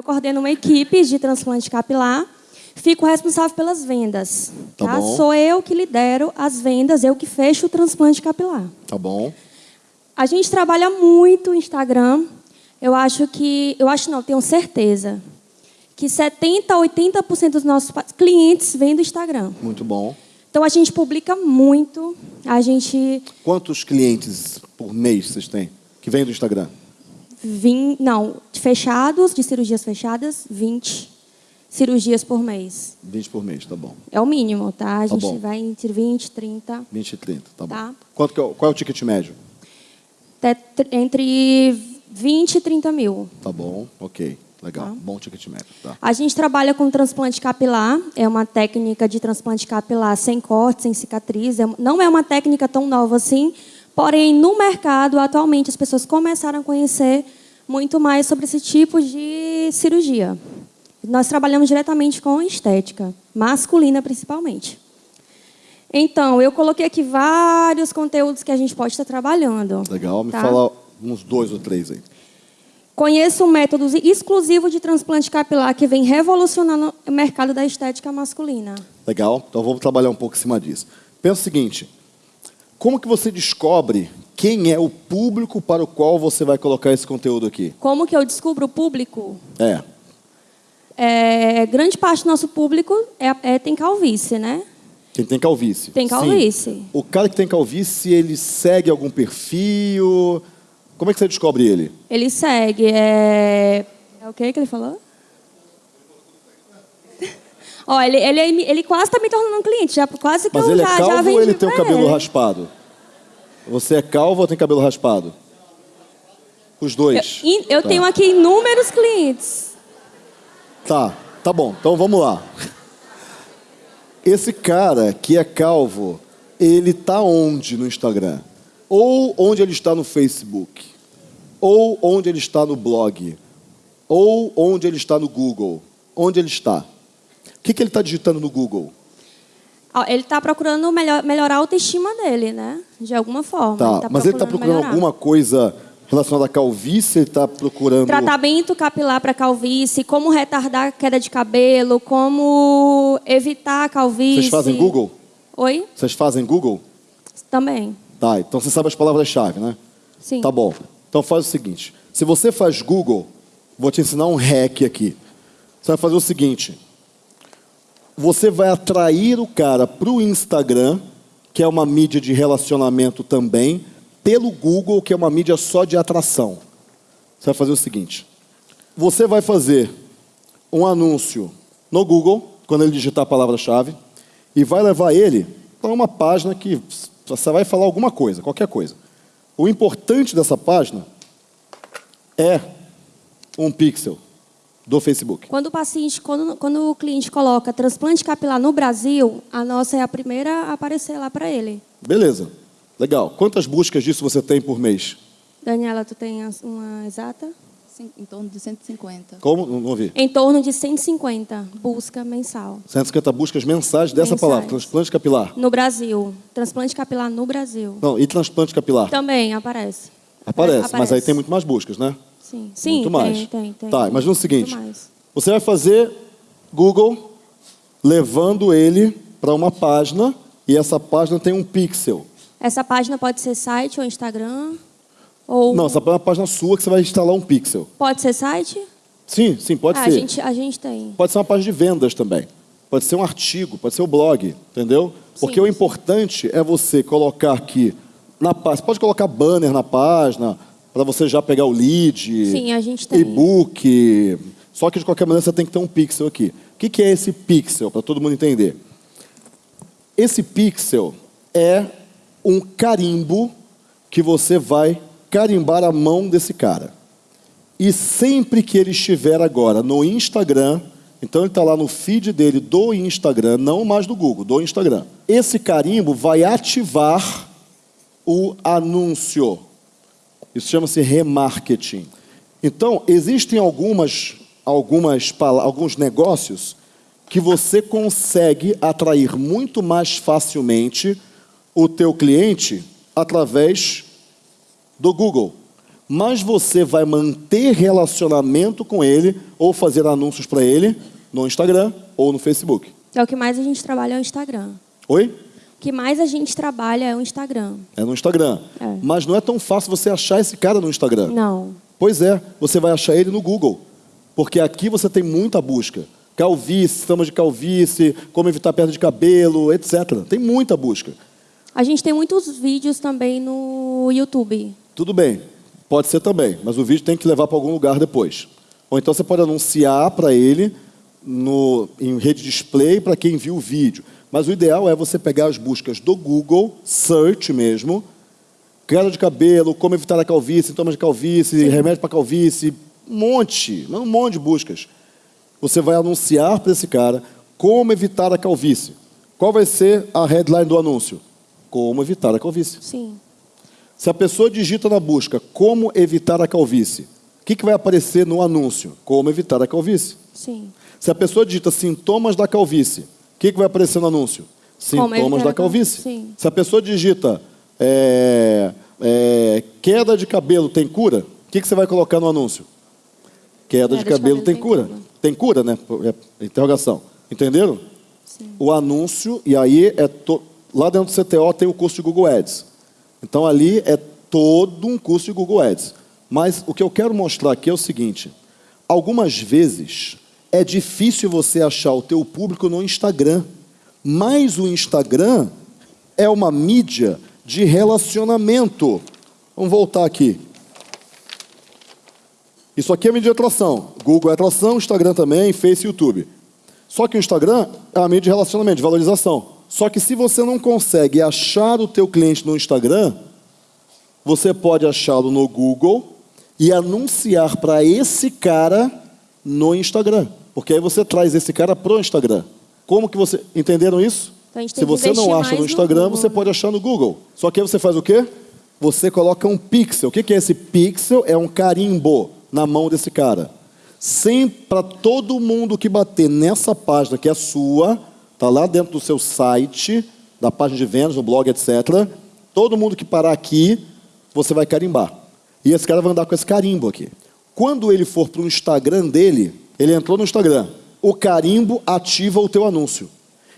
Eu coordeno uma equipe de transplante capilar, fico responsável pelas vendas. Tá Tá bom. Sou eu que lidero as vendas, eu que fecho o transplante capilar. Tá bom. A gente trabalha muito o Instagram. Eu acho que, eu acho não, tenho certeza, que 70 a 80% dos nossos clientes vêm do Instagram. Muito bom. Então a gente publica muito, a gente Quantos clientes por mês vocês têm que vêm do Instagram? Vim, não, fechados, de cirurgias fechadas, 20 cirurgias por mês. 20 por mês, tá bom. É o mínimo, tá? A Tá gente bom. vai entre 20, 30, 20 e 30, tá bom. Tá. Quanto que é, qual é o ticket médio? entre 20 e 30 mil. Tá bom, ok. Legal. Tá. Bom ticket médio, tá. A gente trabalha com transplante capilar, é uma técnica de transplante capilar sem corte, sem cicatriz. É- não é uma técnica tão nova assim, porém, no mercado, atualmente, as pessoas começaram a conhecer muito mais sobre esse tipo de cirurgia. Nós trabalhamos diretamente com estética, masculina principalmente. Então, eu coloquei aqui vários conteúdos que a gente pode estar trabalhando. Legal. Me Tá. fala uns dois ou três aí. Conheço um método exclusivo de transplante capilar que vem revolucionando o mercado da estética masculina. Legal. Então vamos trabalhar um pouco em cima disso. Pensa o seguinte: como que você descobre quem é o público para o qual você vai colocar esse conteúdo aqui? Como que eu descubro o público? É. É, grande parte do nosso público é, é- tem calvície, né? Quem tem calvície. Tem Sim. calvície. O cara que tem calvície, ele segue algum perfil? Como é que você descobre ele? Ele segue. É, é o que que ele falou? Ó, ele, ele, ele quase está me tornando um cliente. Já, quase que Mas eu ele já, é já calvo vendi ou ele tem o pra cabelo ele. raspado? Você é calvo ou tem cabelo raspado? Os dois. Eu, eu Tá. tenho aqui inúmeros clientes. Tá, tá bom. Então vamos lá. Esse cara que é calvo, ele tá onde no Instagram? Ou onde ele está no Facebook? Ou onde ele está no blog? Ou onde ele está no Google? Onde ele está? O que, que ele está digitando no Google? Ele está procurando melhor, melhorar a autoestima dele, né? De alguma forma. Tá, mas ele está procurando melhorar. alguma coisa relacionada à calvície? Ele está procurando... Tratamento capilar para calvície, como retardar a queda de cabelo, como evitar a calvície. Vocês fazem Google? Oi? Vocês fazem Google? Também. Tá, então você sabe as palavras-chave, né? Sim. Tá bom. Então faz o seguinte: se você faz Google, vou te ensinar um hack aqui. Você vai fazer o seguinte: você vai atrair o cara para o Instagram, que é uma mídia de relacionamento também, pelo Google, que é uma mídia só de atração. Você vai fazer o seguinte: você vai fazer um anúncio no Google, quando ele digitar a palavra-chave, e vai levar ele para uma página que você vai falar alguma coisa, qualquer coisa. O importante dessa página é um pixel do Facebook. Quando o paciente, quando, quando o cliente coloca transplante capilar no Brasil, a nossa é a primeira a aparecer lá para ele. Beleza, legal. Quantas buscas disso você tem por mês? Daniela, tu tem uma exata? Sim, em torno de 150. Como? Não, não ouvi. Em torno de 150 busca mensal. 150 buscas mensais dessa Mensais. palavra, transplante capilar. No Brasil. Transplante capilar no Brasil. Não, e transplante capilar? Também aparece. Aparece, mas aí aparece. tem muito mais buscas, né? Sim, Sim Muito mais. tem, tem, tem. Tá, imagina o seguinte. Você vai fazer Google levando ele para uma página e essa página tem um pixel. Essa página pode ser site ou Instagram? Ou Não, essa é uma página sua que você vai instalar um pixel. pode ser site? Sim, sim, pode ah, ser. A gente, a gente tem. Pode ser uma página de vendas também. Pode ser um artigo, pode ser o blog, entendeu? Porque Sim, o sim. importante é você colocar aqui na página. Você pode colocar banner na página para você já pegar o lead. Sim, a gente tem. E-book. Só que de qualquer maneira você tem que ter um pixel aqui. O que que é esse pixel, para todo mundo entender? Esse pixel é um carimbo que você vai carimbar a mão desse cara. E sempre que ele estiver agora no Instagram, então ele está lá no feed dele do Instagram, não mais do Google, do Instagram. Esse carimbo vai ativar o anúncio. Isso chama-se remarketing. Então, existem algumas, algumas, alguns negócios que você consegue atrair muito mais facilmente o teu cliente através do Google. mas você vai manter relacionamento com ele ou fazer anúncios para ele no Instagram ou no Facebook. É o que mais a gente trabalha é o Instagram. Oi? O que mais a gente trabalha é o Instagram. É no Instagram. É. Mas não é tão fácil você achar esse cara no Instagram. Não. Pois é, você vai achar ele no Google. Porque aqui você tem muita busca. Calvície, sistemas de calvície, como evitar perda de cabelo, etc. Tem muita busca. A gente tem muitos vídeos também no YouTube. Tudo bem, pode ser também, mas o vídeo tem que levar para algum lugar depois. Ou então você pode anunciar para ele no, em rede display para quem viu o vídeo. Mas o ideal é você pegar as buscas do Google, search mesmo, queda de cabelo, como evitar a calvície, sintomas de calvície, remédio para calvície, um monte, um monte de buscas. Você vai anunciar para esse cara como evitar a calvície. Qual vai ser a headline do anúncio? Como evitar a calvície. Sim. Se a pessoa digita na busca como evitar a calvície, o que, que vai aparecer no anúncio? Como evitar a calvície. Sim. Se a pessoa digita sintomas da calvície, o que, que vai aparecer no anúncio? Sintomas da calvície. Sim. Se a pessoa digita é, é, queda de cabelo tem cura, o que, que você vai colocar no anúncio? Queda, de, cabelo, tem, cura. Tem cura, né? É, interrogação. Entenderam? Sim. O anúncio, e aí é to... lá dentro do CTO tem o curso de Google Ads. Então ali é todo um curso de Google Ads. Mas o que eu quero mostrar aqui é o seguinte: algumas vezes é difícil você achar o teu público no Instagram, mas o Instagram é uma mídia de relacionamento. Vamos voltar aqui. Isso aqui é mídia de atração. Google é atração, Instagram também, Face e YouTube. Só que o Instagram é uma mídia de relacionamento, de valorização. Só que se você não consegue achar o teu cliente no Instagram, você pode achá-lo no Google e anunciar para esse cara no Instagram. Porque aí você traz esse cara pro Instagram. Como que você... Entenderam isso? Então Se você não acha no no Instagram, Google, você pode achar no Google. Só que aí você faz o quê? Você coloca um pixel. O que é esse pixel? É um carimbo na mão desse cara. Sempre para todo mundo que bater nessa página que é sua, tá lá dentro do seu site, da página de vendas, no blog, etc. Todo mundo que parar aqui, você vai carimbar. E esse cara vai andar com esse carimbo aqui. Quando ele for para o Instagram dele, ele entrou no Instagram. O carimbo ativa o teu anúncio.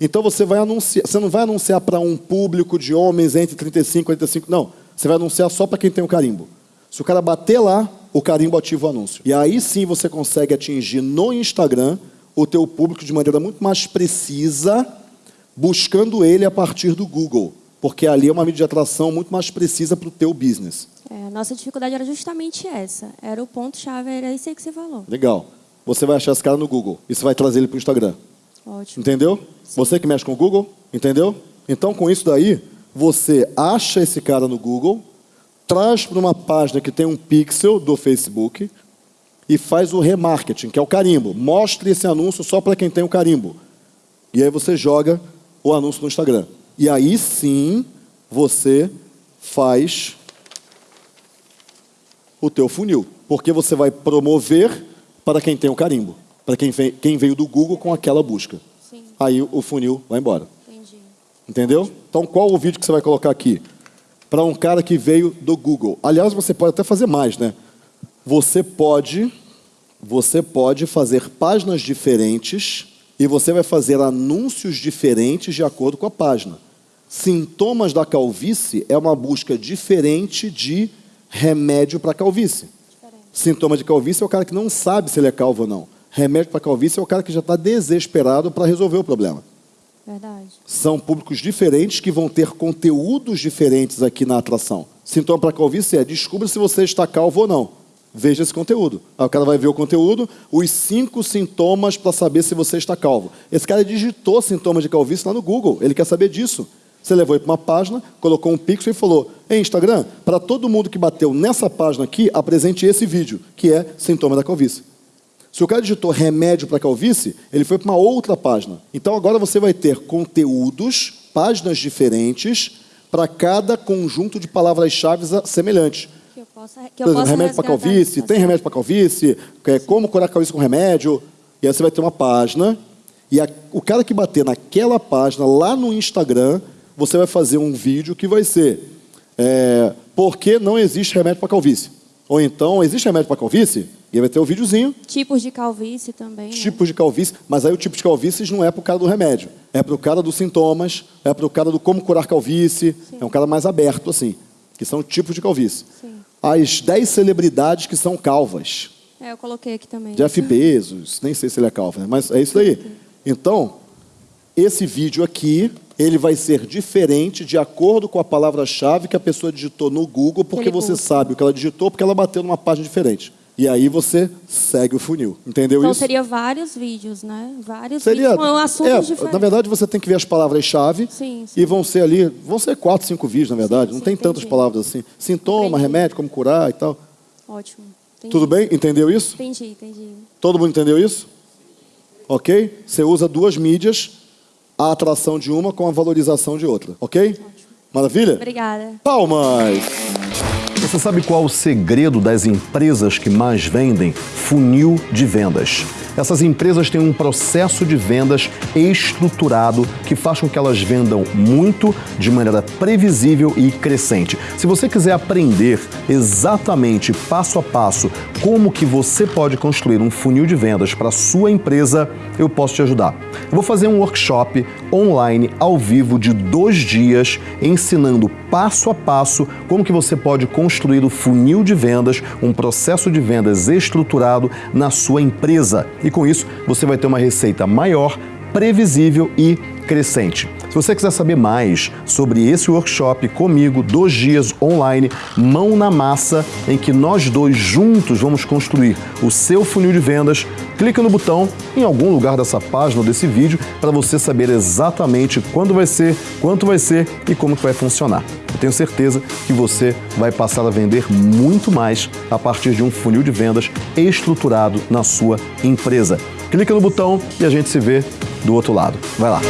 Então você vai anunciar, você não vai anunciar para um público de homens entre 35 e 45, não. Você vai anunciar só para quem tem o carimbo. Se o cara bater lá, o carimbo ativa o anúncio. E aí sim você consegue atingir no Instagram o teu público de maneira muito mais precisa, buscando ele a partir do Google. Porque ali é uma mídia de atração muito mais precisa para o teu business. É, a nossa dificuldade era justamente essa. Era o ponto-chave, era isso aí que você falou. Legal. Você vai achar esse cara no Google e você vai trazer ele para o Instagram. Ótimo. Entendeu? Você que mexe com o Google, entendeu? Então, com isso daí, você acha esse cara no Google, traz para uma página que tem um pixel do Facebook e faz o remarketing, que é o carimbo. Mostre esse anúncio só para quem tem o carimbo. E aí você joga o anúncio no Instagram. E aí sim, você faz o teu funil. Porque você vai promover para quem tem o carimbo. Para quem, vem- quem veio do Google com aquela busca. Sim, Aí o funil vai embora. entendi. Entendeu? Então, qual o vídeo que você vai colocar aqui? Para um cara que veio do Google. Aliás, você pode até fazer mais, né? Você pode, você pode fazer páginas diferentes e você vai fazer anúncios diferentes de acordo com a página. Sintomas da calvície é uma busca diferente de remédio para calvície. Sintoma de calvície é o cara que não sabe se ele é calvo ou não. Remédio para calvície é o cara que já está desesperado para resolver o problema. Verdade. São públicos diferentes que vão ter conteúdos diferentes aqui na atração. Sintoma para calvície é descubra se você está calvo ou não. Veja esse conteúdo. Aí o cara vai ver o conteúdo, os cinco sintomas para saber se você está calvo. Esse cara digitou sintomas de calvície lá no Google. Ele quer saber disso. Você levou ele para uma página, colocou um pixel e falou: Ei, Instagram, para todo mundo que bateu nessa página aqui, apresente esse vídeo, que é sintoma da calvície. Se o cara digitou remédio para calvície, ele foi para uma outra página. Então agora você vai ter conteúdos, páginas diferentes, para cada conjunto de palavras-chave semelhantes. Que eu possa, que Por eu exemplo, possa remédio para calvície, tem remédio para calvície, é, como curar calvície com remédio. E aí você vai ter uma página, e a- o cara que bater naquela página, lá no Instagram, você vai fazer um vídeo que vai ser é, Por que não existe remédio para calvície? Ou então, existe remédio para calvície? E aí vai ter o videozinho, Tipos de calvície também. né? tipos de calvície, mas aí o tipo de calvície não é para o cara do remédio, é para o cara dos sintomas, é para o cara do como curar calvície, é um cara mais aberto assim, que são tipos de calvície. Sim. As 10 celebridades que são calvas. É, eu coloquei aqui também. Jeff Bezos, nem sei se ele é calvo, né? mas é isso aí. Então, esse vídeo aqui, ele vai ser diferente de acordo com a palavra-chave que a pessoa digitou no Google, porque você sabe o que ela digitou, porque ela bateu numa página diferente. E aí você segue o funil. Entendeu Então isso? seria vários vídeos, né? Vários Seria- vídeos com assuntos é, diferentes. Na verdade, você tem que ver as palavras-chave e vão ser ali, vão ser quatro, cinco vídeos, na verdade. Sim, Não sim, tem tantas entendi. palavras assim. Sintoma, Entendi. remédio, como curar e tal. Ótimo. Entendi. Tudo bem? Entendeu isso? Entendi, entendi. Todo mundo entendeu isso? Ok? Você usa duas mídias, a atração de uma com a valorização de outra. Ok? Maravilha? Obrigada. Palmas! Você sabe qual o segredo das empresas que mais vendem? Funil de vendas. Essas empresas têm um processo de vendas estruturado que faz com que elas vendam muito de maneira previsível e crescente. Se você quiser aprender exatamente passo a passo como que você pode construir um funil de vendas para sua empresa, eu posso te ajudar. Eu vou fazer um workshop online ao vivo de dois dias ensinando passo a passo como que você pode construir o funil de vendas, um processo de vendas estruturado na sua empresa. E com isso, você vai ter uma receita maior, previsível e crescente. Se você quiser saber mais sobre esse workshop comigo, dois dias online, mão na massa, em que nós dois juntos vamos construir o seu funil de vendas, clica no botão em algum lugar dessa página ou desse vídeo para você saber exatamente quando vai ser, quanto vai ser e como que vai funcionar. Eu tenho certeza que você vai passar a vender muito mais a partir de um funil de vendas estruturado na sua empresa. Clica no botão e a gente se vê do outro lado. Vai lá.